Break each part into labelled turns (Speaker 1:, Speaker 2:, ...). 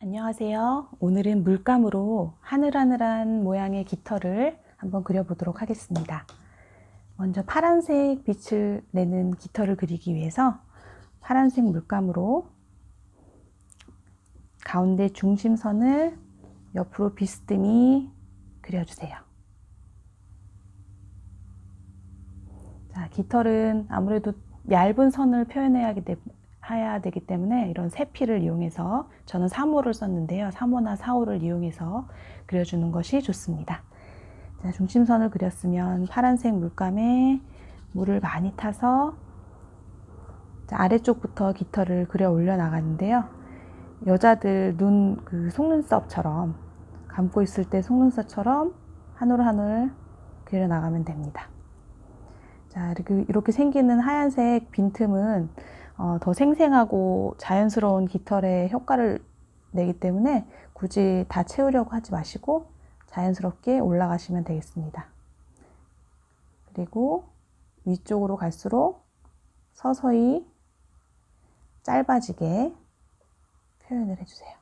Speaker 1: 안녕하세요. 오늘은 물감으로 하늘하늘한 모양의 깃털을 한번 그려보도록 하겠습니다. 먼저 파란색 빛을 내는 깃털을 그리기 위해서 파란색 물감으로 가운데 중심선을 옆으로 비스듬히 그려주세요. 자, 깃털은 아무래도 얇은 선을 표현해야 해야 되기 때문에 이런 세피를 이용해서 저는 3호를 썼는데요. 3호나 4호를 이용해서 그려주는 것이 좋습니다. 자, 중심선을 그렸으면 파란색 물감에 물을 많이 타서 자, 아래쪽부터 깃털을 그려 올려 나가는데요. 여자들 눈 그 속눈썹처럼 감고 있을 때 속눈썹처럼 한 올 한 올 그려 나가면 됩니다. 자, 이렇게, 이렇게 생기는 하얀색 빈틈은 어, 더 생생하고 자연스러운 깃털의 효과를 내기 때문에 굳이 다 채우려고 하지 마시고 자연스럽게 올라가시면 되겠습니다. 그리고 위쪽으로 갈수록 서서히 짧아지게 표현을 해주세요.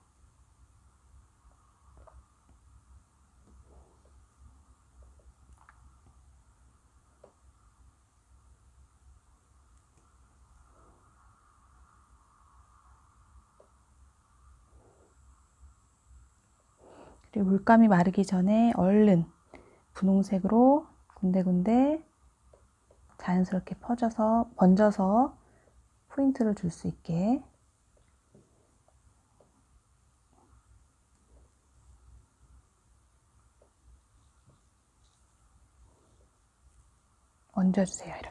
Speaker 1: 그리고 물감이 마르기 전에 얼른 분홍색으로 군데군데 자연스럽게 퍼져서 번져서 포인트를 줄 수 있게. 얹어주세요 이렇게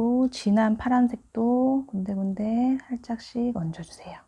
Speaker 1: 그리고 진한 파란색도 군데군데 살짝씩 얹어주세요.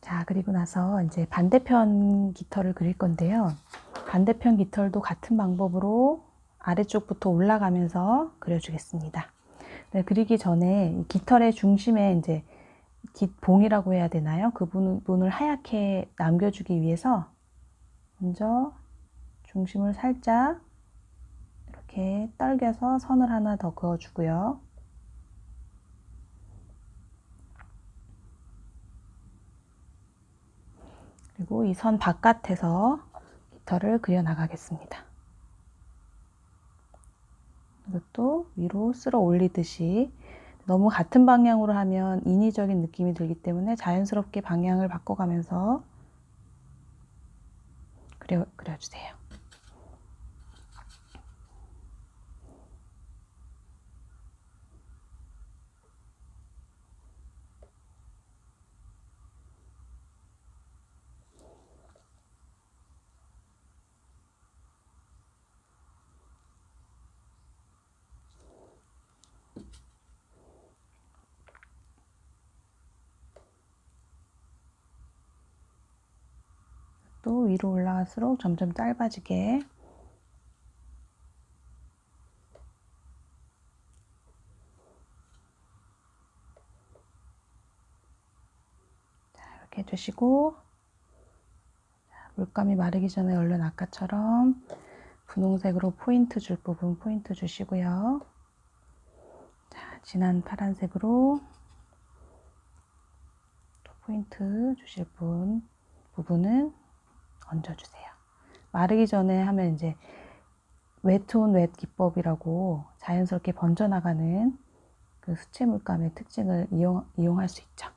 Speaker 1: 자, 그리고 나서 이제 반대편 깃털을 그릴 건데요. 반대편 깃털도 같은 방법으로 아래쪽부터 올라가면서 그려주겠습니다. 네, 그리기 전에 깃털의 중심에 이제 깃봉이라고 해야 되나요? 그 부분을 하얗게 남겨주기 위해서 먼저 중심을 살짝 이렇게 떨겨서 선을 하나 더 그어주고요. 그리고 이 선 바깥에서 깃털을 그려 나가겠습니다. 이것도 위로 쓸어 올리듯이 너무 같은 방향으로 하면 인위적인 느낌이 들기 때문에 자연스럽게 방향을 바꿔가면서 그려, 그려주세요. 또 위로 올라갈수록 점점 짧아지게 자, 이렇게 해주시고 물감이 마르기 전에 얼른 아까처럼 분홍색으로 포인트 줄 부분 포인트 주시고요. 자, 진한 파란색으로 또 포인트 주실 분 부분은 얹어주세요. 마르기 전에 하면 이제 웨트온 웨트 기법이라고 자연스럽게 번져나가는 그 수채 물감의 특징을 이용, 이용할 수 있죠.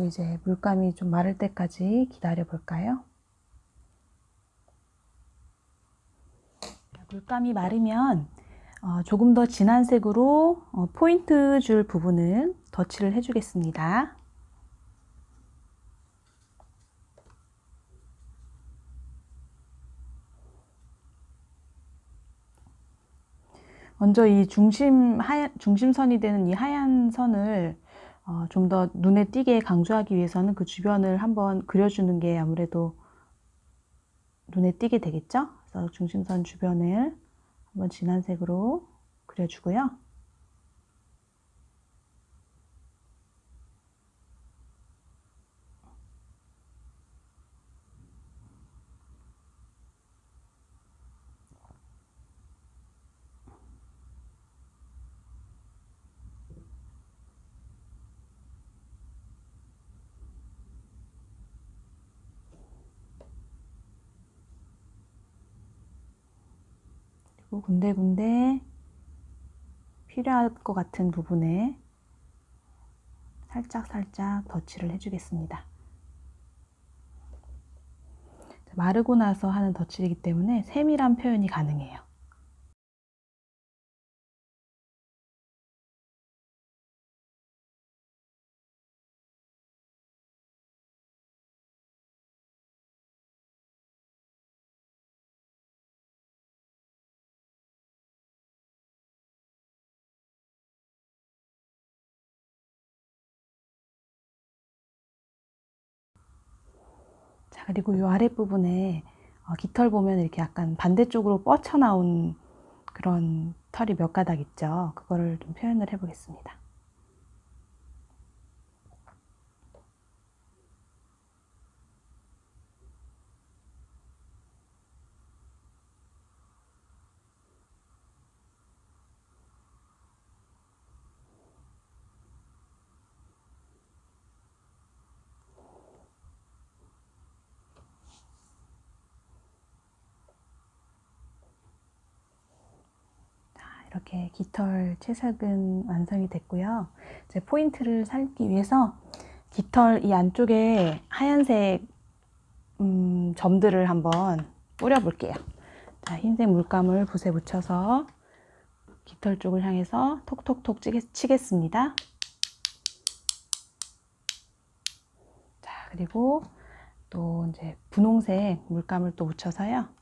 Speaker 1: 그리고 이제 물감이 좀 마를 때까지 기다려 볼까요? 물감이 마르면 어, 조금 더 진한 색으로 어, 포인트 줄 부분은 덧칠을 해주겠습니다. 먼저 이 중심 하얀, 중심선이 되는 이 하얀 선을 어, 좀 더 눈에 띄게 강조하기 위해서는 그 주변을 한번 그려주는 게 아무래도 눈에 띄게 되겠죠? 그래서 중심선 주변을 한번 진한 색으로 그려주고요. 그리고 군데군데 필요할 것 같은 부분에 살짝살짝 덧칠을 해주겠습니다. 마르고 나서 하는 덧칠이기 때문에 세밀한 표현이 가능해요. 그리고 이 아랫부분에 어, 깃털 보면 이렇게 약간 반대쪽으로 뻗쳐나온 그런 털이 몇 가닥 있죠. 그거를 좀 표현을 해보겠습니다. 이렇게 깃털 채색은 완성이 됐고요. 이제 포인트를 살기 위해서 깃털 이 안쪽에 하얀색 음, 점들을 한번 뿌려 볼게요. 자, 흰색 물감을 붓에 묻혀서 깃털 쪽을 향해서 톡톡톡 치겠습니다. 자, 그리고 또 이제 분홍색 물감을 또 묻혀서요.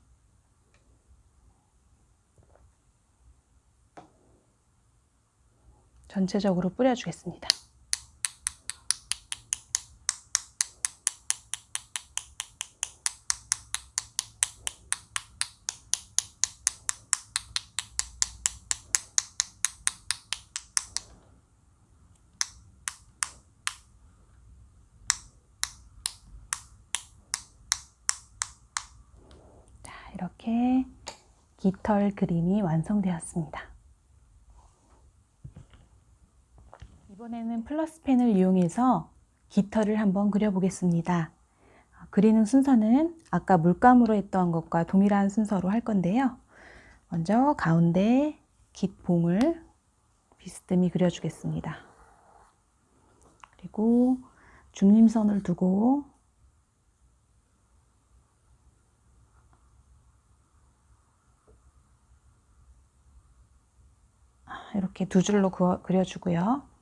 Speaker 1: 전체적으로 뿌려주겠습니다. 자, 이렇게 깃털 그림이 완성되었습니다. 이번에는 플러스펜을 이용해서 깃털을 한번 그려보겠습니다. 그리는 순서는 아까 물감으로 했던 것과 동일한 순서로 할 건데요. 먼저 가운데 깃봉을 비스듬히 그려주겠습니다. 그리고 중림선을 두고 이렇게 두 줄로 그려주고요.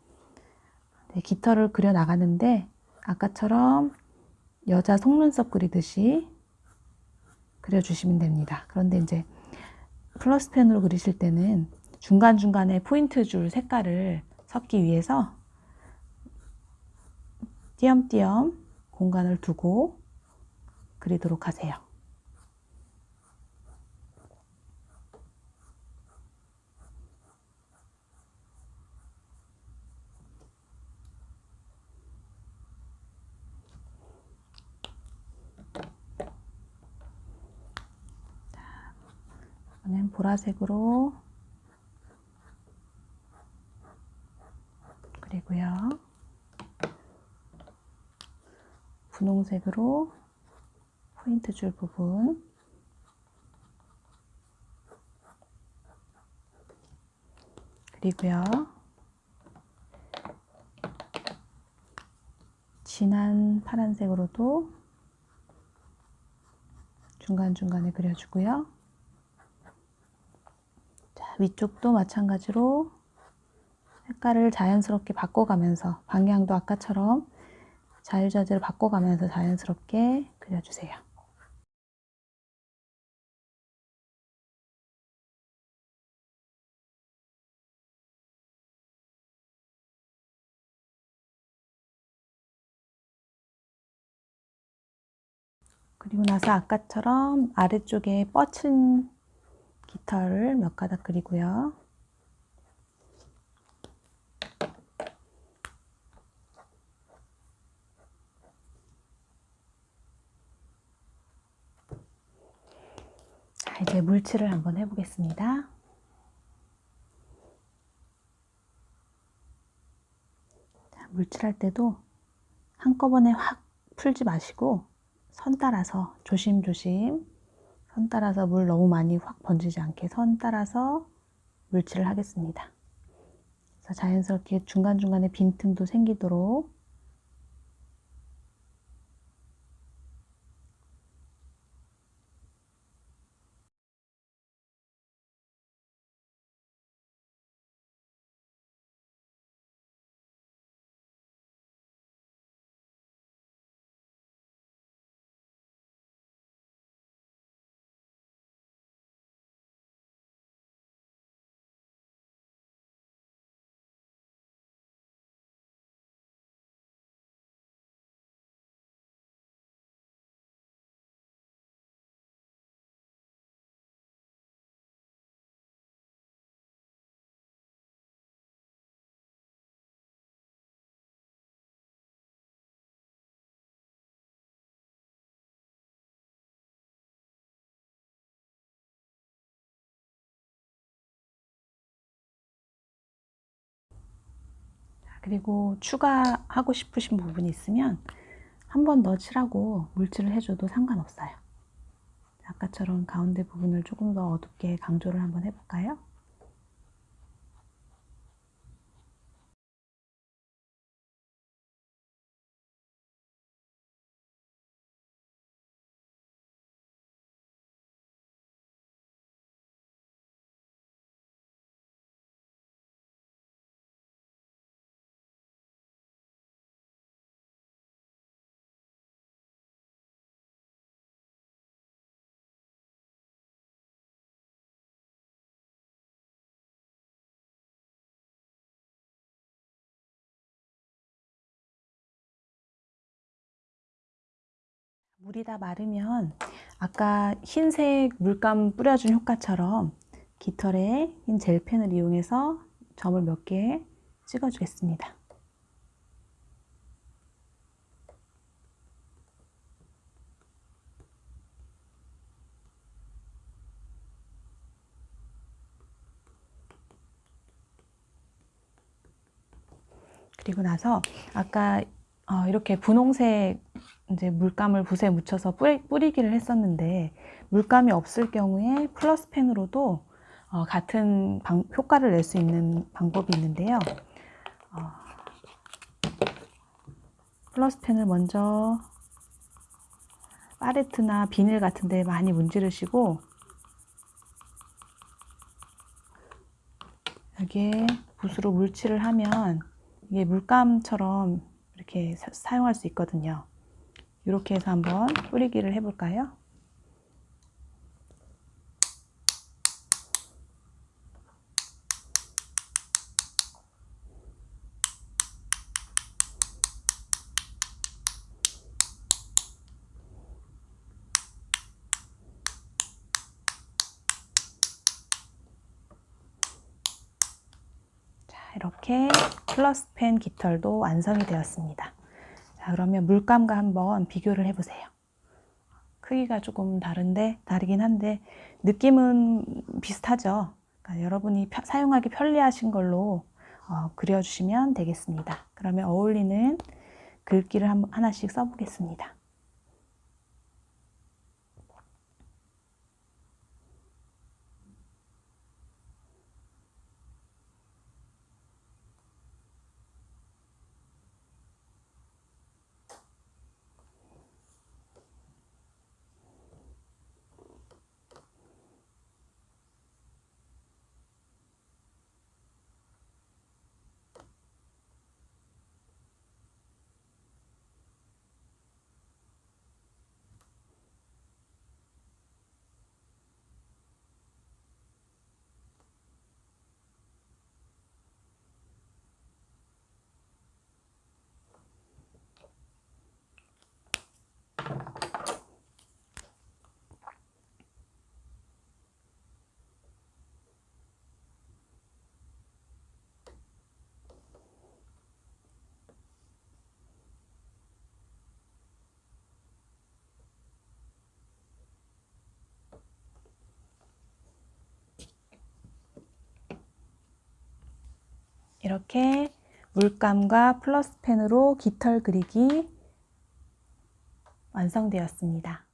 Speaker 1: 네, 깃털을 그려 나가는데 아까처럼 여자 속눈썹 그리듯이 그려주시면 됩니다. 그런데 이제 플러스 펜으로 그리실 때는 중간중간에 포인트 줄 색깔을 섞기 위해서 띄엄띄엄 공간을 두고 그리도록 하세요. 이번엔 보라색으로 그리고요. 분홍색으로 포인트 줄 부분 그리고요. 진한 파란색으로도 중간중간에 그려주고요. 자, 위쪽도 마찬가지로 색깔을 자연스럽게 바꿔가면서 방향도 아까처럼 자유자재를 바꿔가면서 자연스럽게 그려주세요. 그리고 나서 아까처럼 아래쪽에 뻗친 깃털을 몇 가닥 그리고요. 자, 이제 물칠을 한번 해보겠습니다. 자, 물칠할 때도 한꺼번에 확 풀지 마시고 선 따라서 조심조심 선 따라서 물 너무 많이 확 번지지 않게 선 따라서 물칠을 하겠습니다. 자연스럽게 중간중간에 빈틈도 생기도록 그리고 추가하고 싶으신 부분이 있으면 한 번 더 칠하고 물칠을 해줘도 상관없어요. 아까처럼 가운데 부분을 조금 더 어둡게 강조를 한번 해볼까요? 물이 다 마르면 아까 흰색 물감 뿌려준 효과처럼 깃털에 흰 젤펜을 이용해서 점을 몇 개 찍어 주겠습니다. 그리고 나서 아까 어, 이렇게 분홍색 이제 물감을 붓에 묻혀서 뿌리, 기를 했었는데 물감이 없을 경우에 플러스 펜으로도 어, 같은 방, 효과를 낼 수 있는 방법이 있는데요. 어, 플러스 펜을 먼저 파레트나 비닐 같은 데 많이 문지르시고 여기에 붓으로 물칠을 하면 이게 물감처럼 이렇게 사, 사용할 수 있거든요. 이렇게 해서 한번 뿌리기를 해볼까요? 자, 이렇게 플러스펜 깃털도 완성이 되었습니다. 자, 그러면 물감과 한번 비교를 해보세요. 크기가 조금 다른데, 다르긴 한데, 느낌은 비슷하죠. 그러니까 여러분이 펴, 사용하기 편리하신 걸로 어, 그려주시면 되겠습니다. 그러면 어울리는 글귀를 한, 하나씩 써보겠습니다. 이렇게 물감과 플러스 펜으로 깃털 그리기 완성되었습니다.